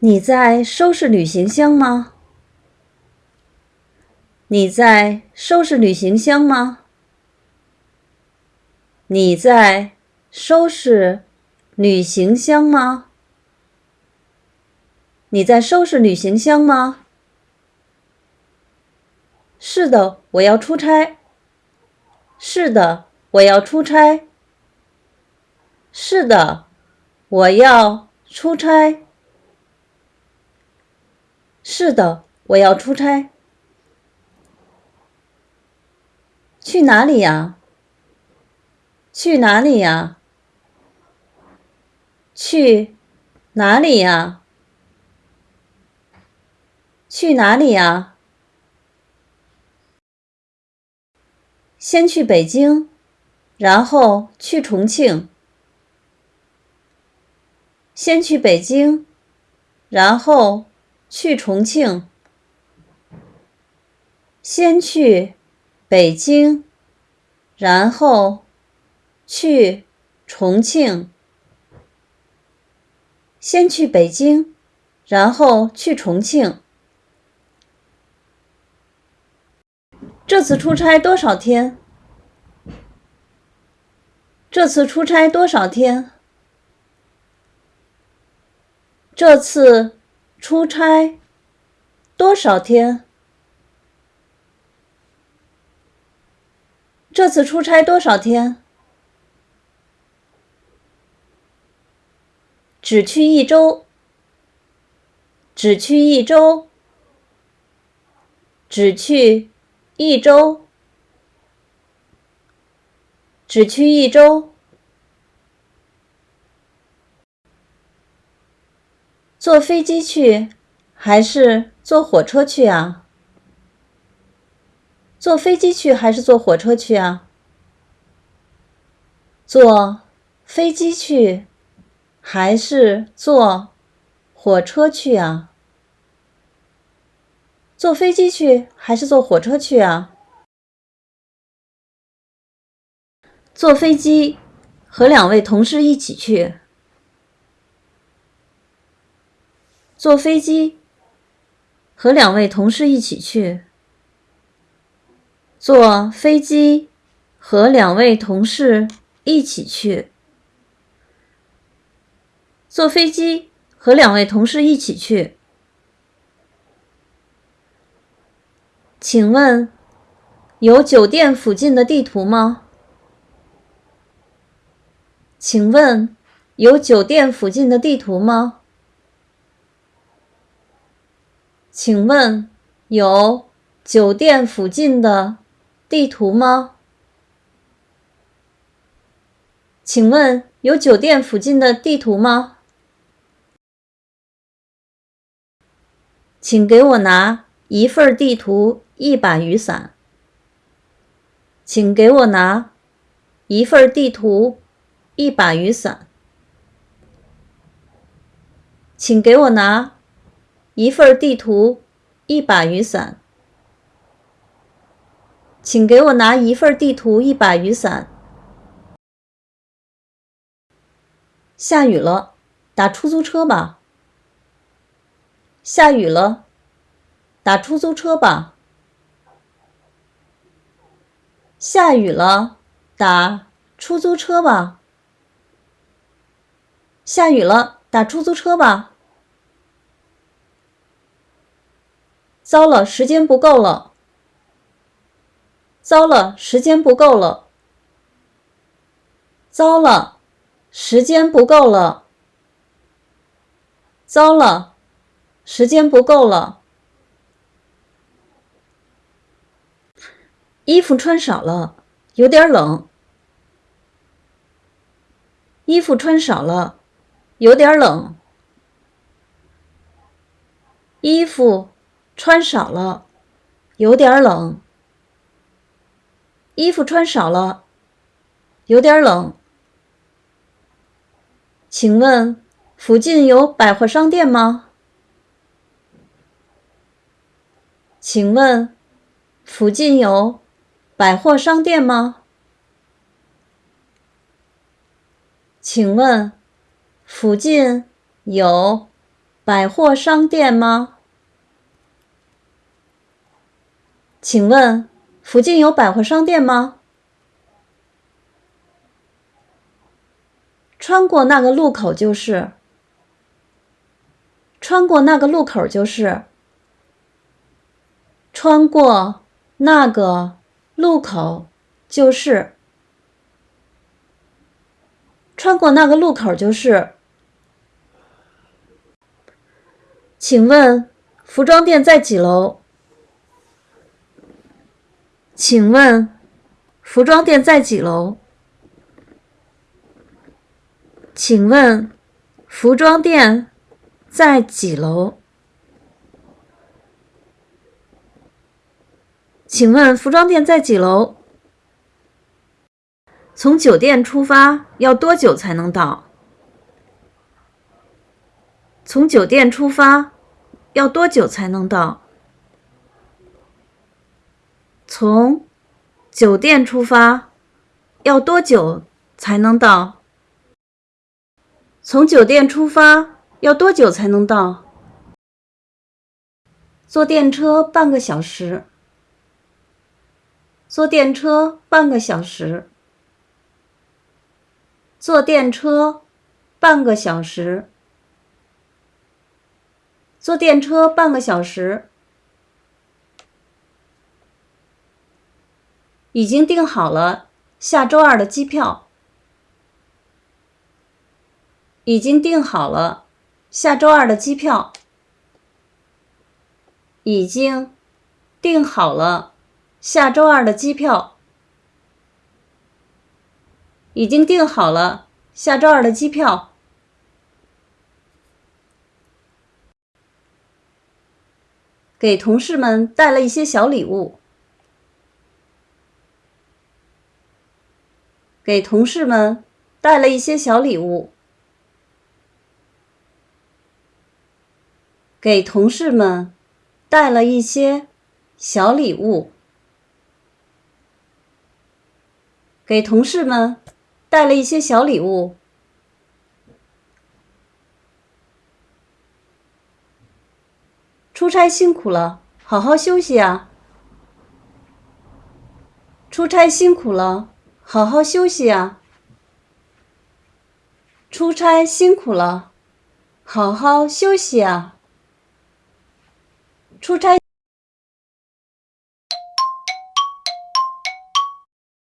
你在收拾旅行箱吗？你在收拾旅行箱吗？你在收拾旅行箱吗？你在收拾旅行箱吗？是的，我要出差。是的，我要出差。是的，我要出差。是的，我要出差。去哪里呀？去哪里呀？去哪里呀？去哪里呀？先去北京，然后去重庆。先去北京，然后去重庆。先去北京，然后去重庆。先去北京，然后去重庆。这次出差多少天？这次出差多少天？这次出差多少天？这次出差多少天？只去一周。只去一周。只去一周。只去一周。坐飞机去还是坐火车去啊？坐飞机去还是坐火车去啊？坐飞机去还是坐火车去啊？坐飞机去还是坐火车去啊？坐飞机和两位同事一起去。坐飞机，和两位同事一起去。坐飞机，和两位同事一起去。坐飞机，和两位同事一起去。请问，有酒店附近的地图吗？请问，有酒店附近的地图吗？请问有酒店附近的地图吗？请问有酒店附近的地图吗？请给我拿一份地图，一把雨伞。请给我拿一份地图，一把雨伞。请给我拿。一份地图，一把雨伞，请给我拿一份地图，一把雨伞。下雨了，打出租车吧。下雨了，打出租车吧。下雨了，打出租车吧。下雨了，打出租车吧。糟了，时间不够了。糟了，时间不够了。糟了，时间不够了。糟了，时间不够了。衣服穿少了，有点冷。衣服穿少了，有点冷。衣服。穿少了，有点冷。衣服穿少了，有点冷。请问附近有百货商店吗？请问附近有百货商店吗？请问附近有百货商店吗？请问附近有百货商店吗？穿过那个路口就是。穿过那个路口就是。穿过那个路口就是。穿过那个路口就是。请问服装店在几楼？请问服装店在几楼？请问服装店在几楼？请问服装店在几楼？从酒店出发要多久才能到？从酒店出发要多久才能到？从酒店出发要多久才能到？从酒店出发要多久才能到？坐电车半个小时。坐电车半个小时。坐电车半个小时。坐电车半个小时。已经订好了下周二的机票。已经订好了下周二的机票。已经订好了下周二的机票。已经订好了下周二的机票。给同事们带了一些小礼物。给同事们带了一些小礼物。给同事们带了一些小礼物。给同事们。带了一些小礼物。出差辛苦了，好好休息啊！出差辛苦了，好好休息啊！出差辛苦了，好好休息啊！出差